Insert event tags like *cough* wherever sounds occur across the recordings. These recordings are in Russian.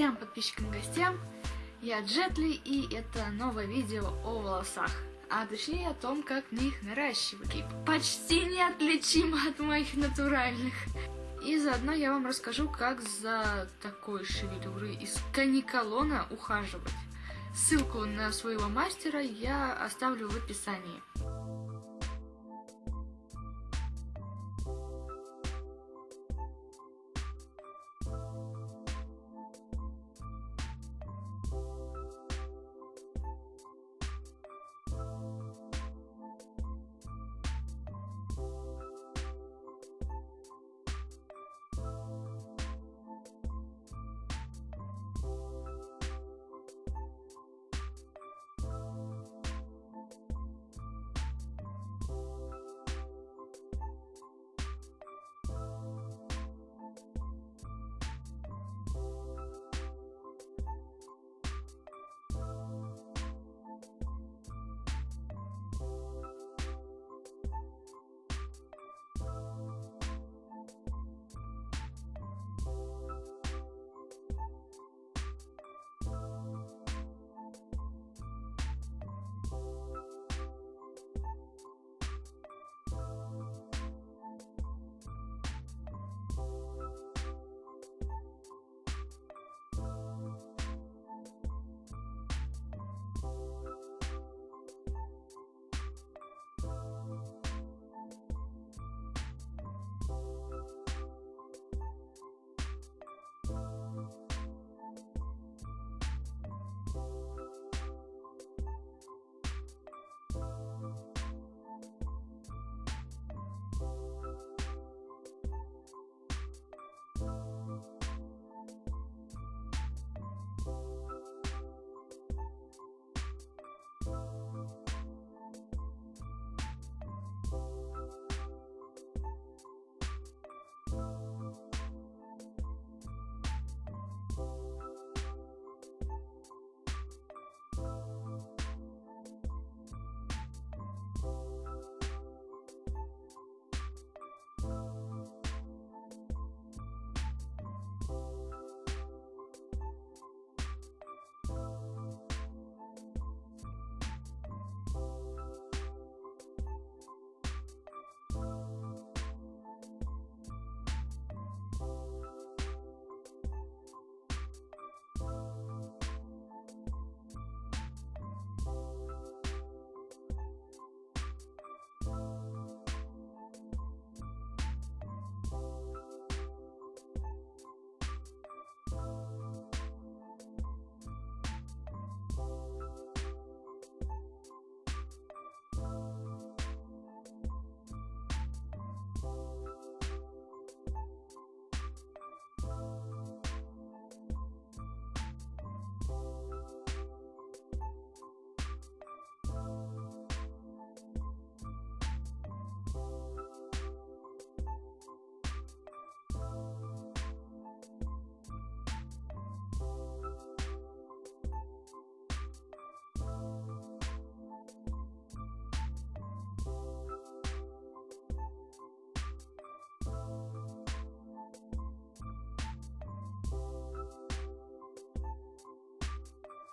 трем подписчикам и гостям. Я Джетли, и это новое видео о волосах. А точнее о том, как мне их наращивать. И почти неотличимо от моих натуральных. И заодно я вам расскажу, как за такой шевелюрой из каниколона ухаживать. Ссылку на своего мастера я оставлю в описании.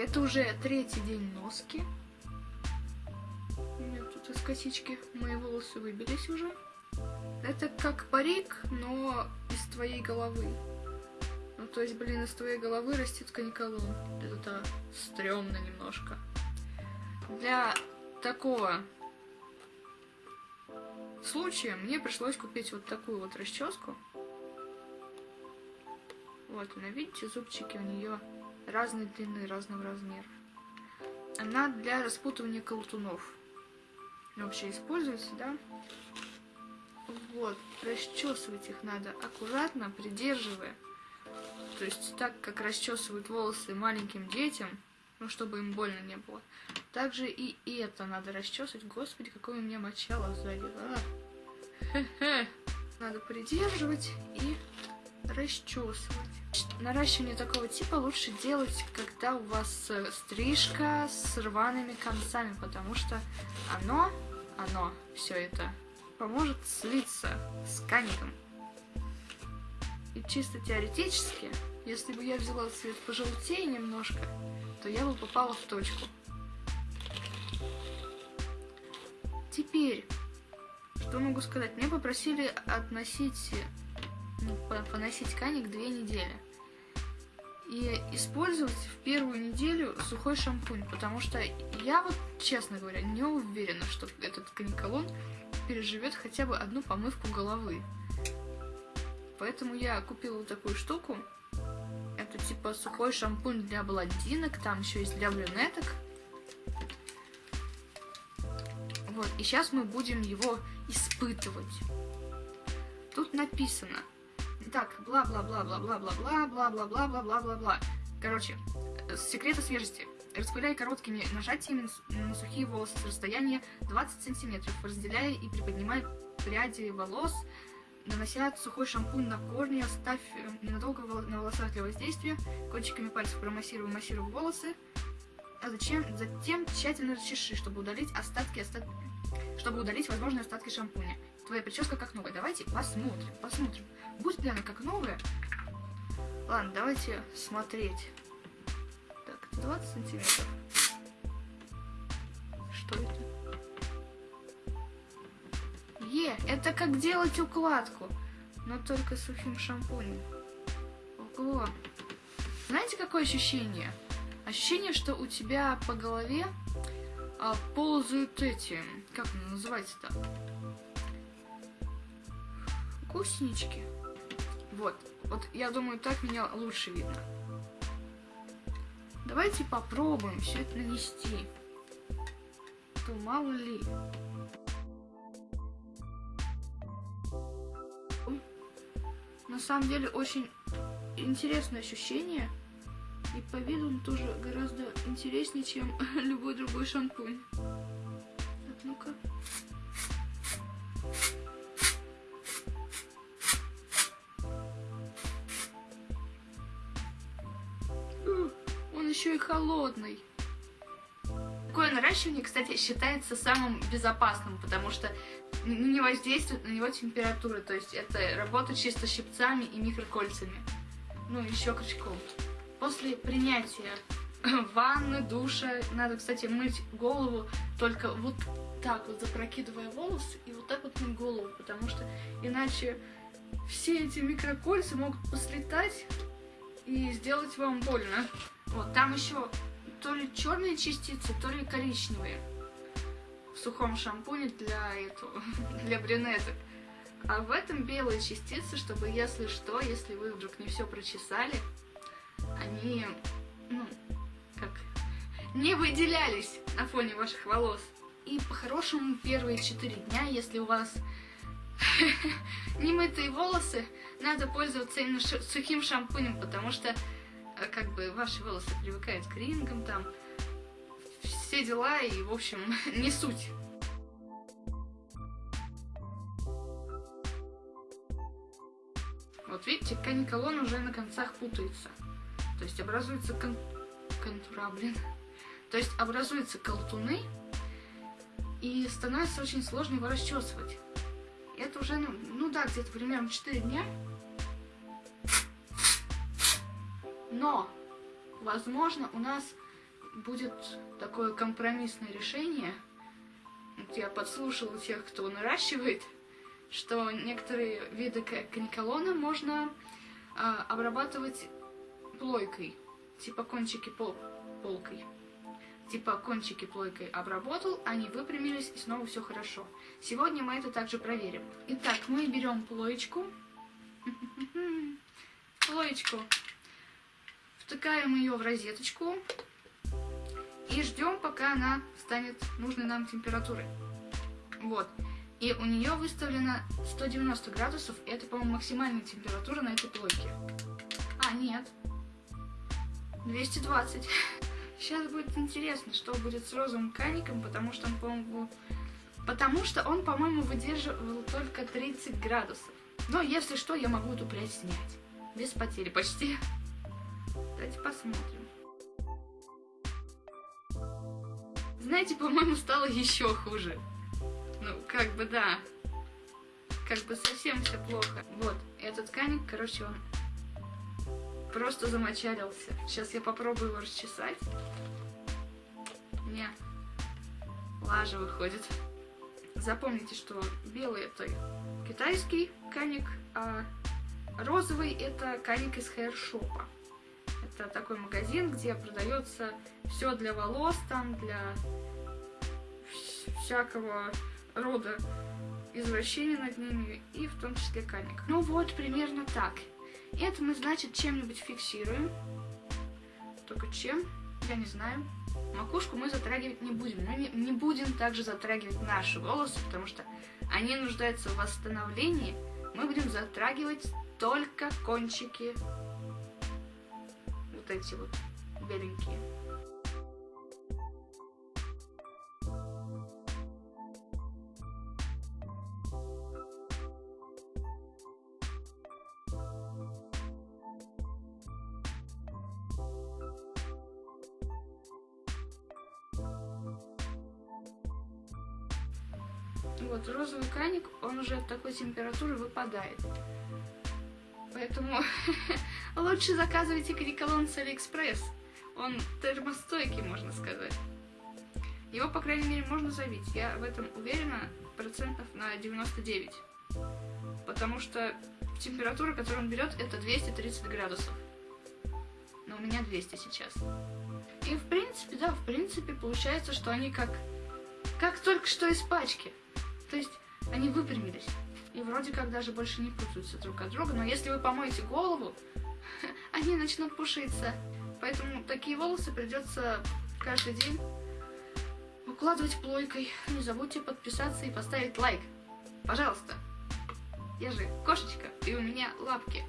Это уже третий день носки. У меня тут из косички мои волосы выбились уже. Это как парик, но из твоей головы. Ну, то есть, блин, из твоей головы растет каниколон. Это стрёмно немножко. Для такого случая мне пришлось купить вот такую вот расческу. Вот она, видите, зубчики у нее разной длины, разного размера. Она для распутывания колтунов. Вообще используется, да? Вот, расчесывать их надо аккуратно, придерживая. То есть так, как расчесывают волосы маленьким детям, ну, чтобы им больно не было. Также и это надо расчесывать. Господи, какое у меня мочало сзади. А! Надо придерживать и расчесывать. Наращивание такого типа лучше делать, когда у вас э, стрижка с рваными концами, потому что оно, оно, все это поможет слиться с каником. И чисто теоретически Если бы я взяла цвет пожелтее немножко, то я бы попала в точку. Теперь, что могу сказать? Мне попросили относить, поносить каник две недели. И использовать в первую неделю сухой шампунь, потому что я вот, честно говоря, не уверена, что этот каниколон переживет хотя бы одну помывку головы. Поэтому я купила вот такую штуку. Это типа сухой шампунь для блондинок, там еще есть для брюнеток. Вот, и сейчас мы будем его испытывать. Тут написано. Так, бла-бла-бла-бла-бла-бла-бла-бла-бла-бла-бла-бла-бла. Короче, секреты свежести. Распыляй короткими нажатиями на сухие волосы с расстояния 20 сантиметров, разделяя и приподнимая пряди волос, нанося сухой шампунь на корни, оставь ненадолго на волосах для воздействия, кончиками пальцев промассируй, массируй волосы, а зачем? Затем тщательно расчеши, чтобы удалить остатки, остатки чтобы удалить возможные остатки шампуня. Твоя прическа как новая. Давайте посмотрим, посмотрим. Будет ли она как новая? Ладно, давайте смотреть. Так, 20 сантиметров. Что это? Е, это как делать укладку, но только сухим шампунем. Ого. Знаете, какое ощущение? Ощущение, что у тебя по голове а, ползают эти, как называется-то? Гусенички. Вот, вот я думаю, так меня лучше видно. Давайте попробуем все это нанести. То мало ли. На самом деле очень интересное ощущение. И по виду он тоже гораздо интереснее, чем *laughs* любой другой шампунь. Холодный. Такое наращивание, кстати, считается самым безопасным, потому что не воздействует на него температура. То есть это работа чисто щипцами и микрокольцами. Ну, еще крючком. После принятия *laughs* ванны, душа, надо, кстати, мыть голову только вот так вот, запрокидывая волосы и вот так вот мыть голову, потому что иначе все эти микрокольца могут послетать и сделать вам больно. Вот, там еще то ли черные частицы, то ли коричневые в сухом шампуне для этого, *laughs* для брюнеток. А в этом белые частицы, чтобы если что, если вы вдруг не все прочесали, они, ну, как, не выделялись на фоне ваших волос. И по-хорошему первые четыре дня, если у вас *laughs* немытые волосы, надо пользоваться именно сухим шампунем, потому что как бы ваши волосы привыкают к рингам, там все дела и, в общем, *laughs* не суть. Вот видите, каниколон уже на концах путается. То есть образуются кон... контура, блин. То есть образуются колтуны, и становится очень сложно его расчесывать. Это уже, ну, ну да, где-то примерно 4 дня. Но, возможно, у нас будет такое компромиссное решение. Вот я подслушала тех, кто наращивает, что некоторые виды каниколона можно а, обрабатывать плойкой, типа кончики пол полкой. Типа кончики плойкой обработал, они выпрямились и снова все хорошо. Сегодня мы это также проверим. Итак, мы берем плоечку. *laughs* Плоечку. Втыкаем ее в розеточку. И ждем, пока она станет нужной нам температуры. Вот. И у нее выставлено 190 градусов. Это, по-моему, максимальная температура на этой плойке. А, нет. 220. Сейчас *laughs* будет интересно, что будет с розовым каником, потому что он, по-моему, потому что он, по-моему, выдерживал только 30 градусов. Но если что, я могу эту прядь снять. Без потери почти. Давайте посмотрим. Знаете, по-моему, стало еще хуже. Ну, как бы да. Как бы совсем все плохо. Вот, этот каник, короче, он просто замочалился. Сейчас я попробую его расчесать. Не, лажа выходит. Запомните, что белый это китайский каник, а розовый это каник из хейршопа. Это такой магазин, где продается все для волос, там для всякого рода извращений над ними, и в том числе каник. Ну вот, примерно так. Это мы, значит, чем-нибудь фиксируем. Только чем, я не знаю. Макушку мы затрагивать не будем. Не, не будем также затрагивать наши волосы, потому что они нуждаются в восстановлении. Мы будем затрагивать только кончики. Эти вот беленькие. Вот, розовый краник, он уже от такой температуры выпадает. Поэтому *laughs* лучше заказывайте канекалон с Алиэкспресс. Он термостойкий, можно сказать. Его, по крайней мере, можно завить. Я в этом уверена процентов на 99. Потому что температура, которую он берет, это 230 градусов. Но у меня 200 сейчас. И в принципе, да, в принципе, получается, что они как, как только что из пачки. То есть они выпрямились. И вроде как даже больше не путаются друг от друга. Но если вы помоете голову, они начнут пушиться. Поэтому такие волосы придется каждый день укладывать плойкой. Не забудьте подписаться и поставить лайк. Пожалуйста. Я же кошечка, и у меня лапки.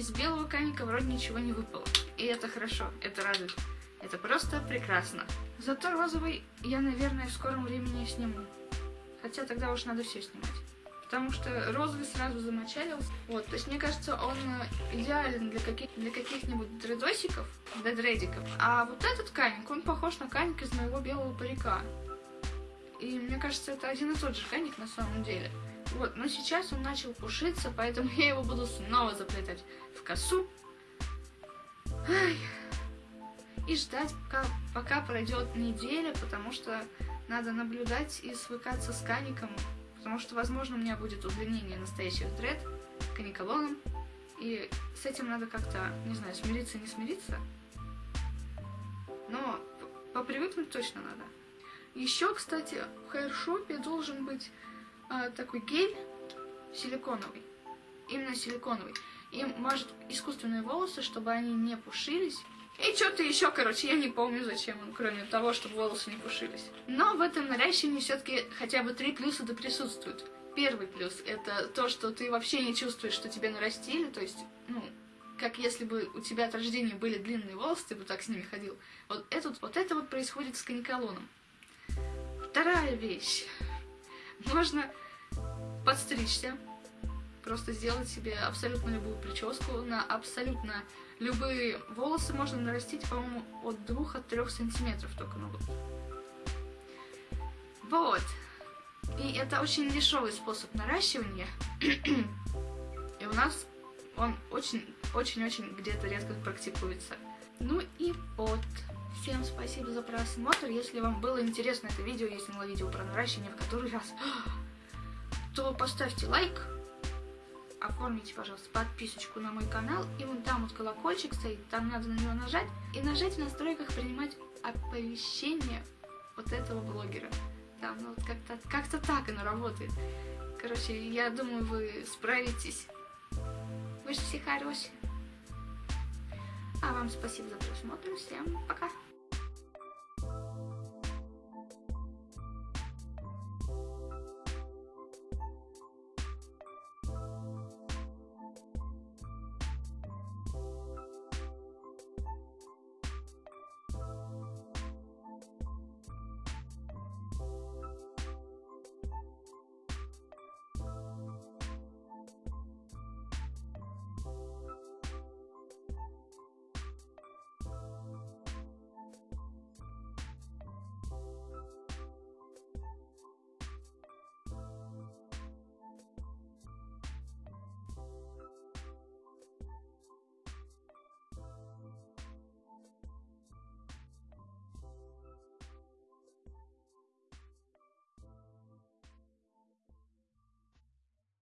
Из белого каника вроде ничего не выпало. И это хорошо, это радует. Это просто прекрасно. Зато розовый я, наверное, в скором времени сниму. Хотя тогда уж надо все снимать. Потому что розовый сразу замочалился. Вот, то есть мне кажется, он идеален для, каких, для каких-нибудь дредосиков, для дредиков. А вот этот каник, он похож на каник из моего белого парика. И мне кажется, это один и тот же каник на самом деле. Вот, но сейчас он начал пушиться, поэтому *laughs* я его буду снова заплетать в косу. Ай. И ждать, пока, пока пройдет неделя, потому что надо наблюдать и свыкаться с каником. Потому что, возможно, у меня будет удлинение настоящих дред каниколоном. И с этим надо как-то, не знаю, смириться, не смириться. Но попривыкнуть точно надо. Еще, кстати, в хайршопе должен быть а, такой гель силиконовый. Именно силиконовый. И мажет искусственные волосы, чтобы они не пушились. И что-то еще, короче, я не помню, зачем он, кроме того, чтобы волосы не пушились. Но в этом наращивании все-таки хотя бы три плюса да присутствуют. Первый плюс — это то, что ты вообще не чувствуешь, что тебе нарастили, то есть, ну, как если бы у тебя от рождения были длинные волосы, ты бы так с ними ходил. Вот, этот, вот это вот происходит с каниколоном. Вторая вещь. Можно подстричься, просто сделать себе абсолютно любую прическу на абсолютно любые волосы можно нарастить, по-моему, от 2 от 3 сантиметров только могут. Вот. И это очень дешевый способ наращивания. И у нас он очень-очень-очень где-то редко практикуется. Ну и вот. Всем спасибо за просмотр. Если вам было интересно это видео, я снимала видео про наращивание в который раз, *gasps* то поставьте лайк, оформите, пожалуйста, подписочку на мой канал. И вон там вот колокольчик стоит, там надо на него нажать. И нажать в настройках принимать оповещение вот этого блогера. Там, ну вот как-то как, -то, так оно работает. Короче, я думаю, вы справитесь. Вы же все хорошие. А вам спасибо за просмотр. Всем пока.